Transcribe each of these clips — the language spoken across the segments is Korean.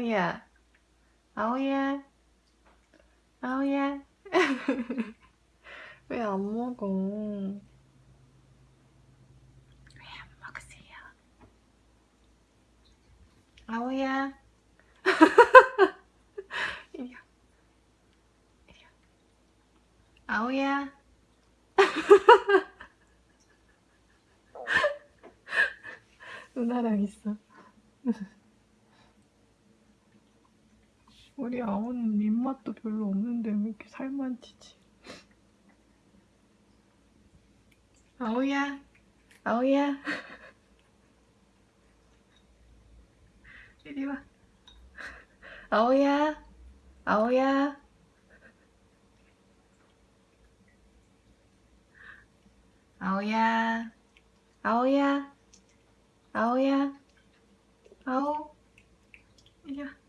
아오야. 아오야. 아오야. 왜 안 먹어? 왜 안 먹으세요? 아오야. 이리 와. 이리 와. 아오야. 누나랑 있어 우리 아오는 입맛도 별로 없는데 왜 이렇게 살만 찌지? 아오야, 아오야. 이리 와. 아오야, 아오야. 아오야, 아오야, 아오야, 아오. 이리 와.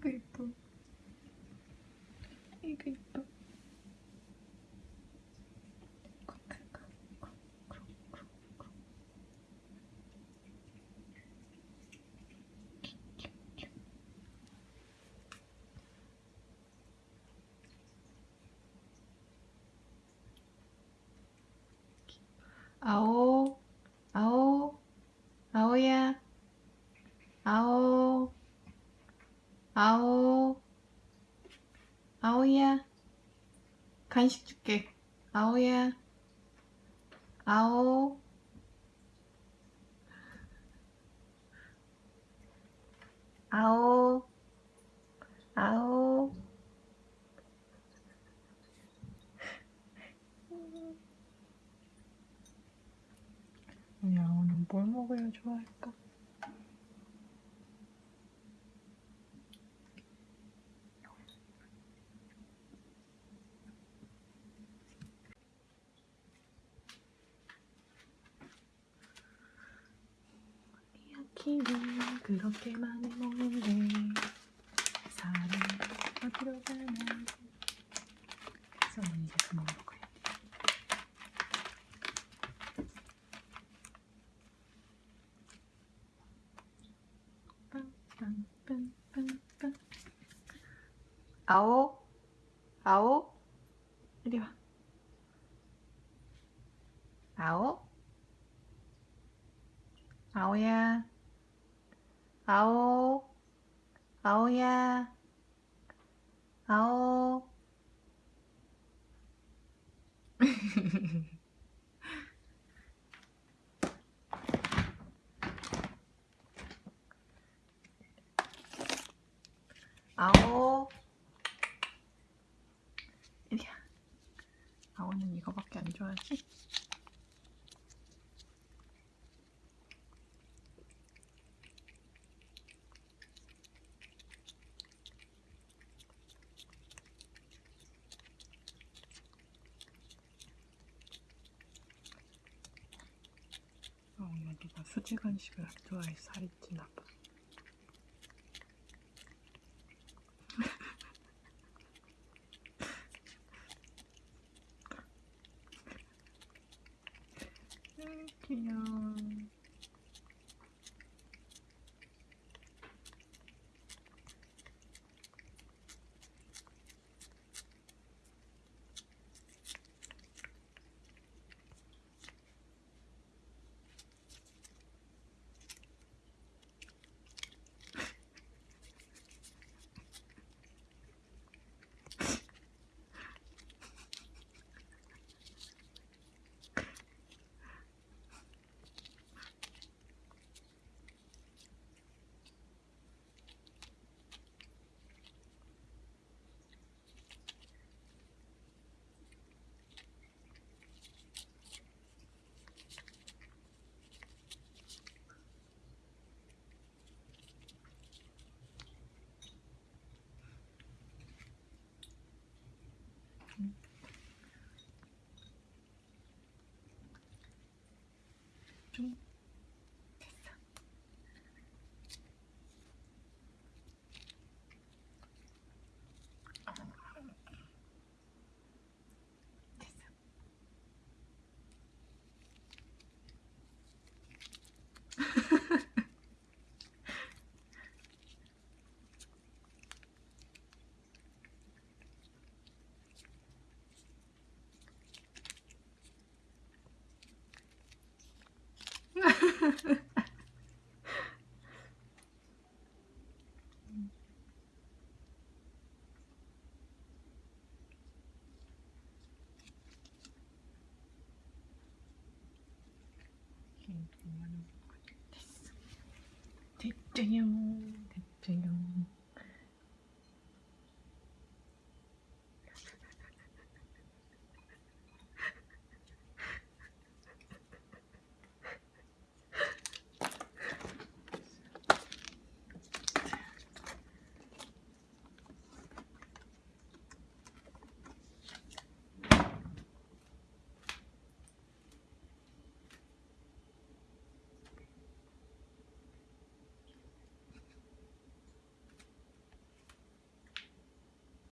이거 이뻐. 이거 이뻐. 아오, 아오, 아오야, 아오. 아오 아오야. 간식 줄게. 아오야 아오. 아오 아오 우리 아오는 뭘 먹어야 좋아할까? 키는 그렇게 많이 먹는데 사람 어디로 가나 그래서 이제 그만 먹어야 돼 빰빰빰빰빰 아오? 아오? 이리 와. 아오? 아오야. 아오? 아오야. 아오? 아오 이리야 아오는 이거밖에 안 좋아하지? 아, 오늘 누가 수지 간식을 안 좋아해 살이 찌나 봐. Yeah. Doom. 됐죠요. 됐죠요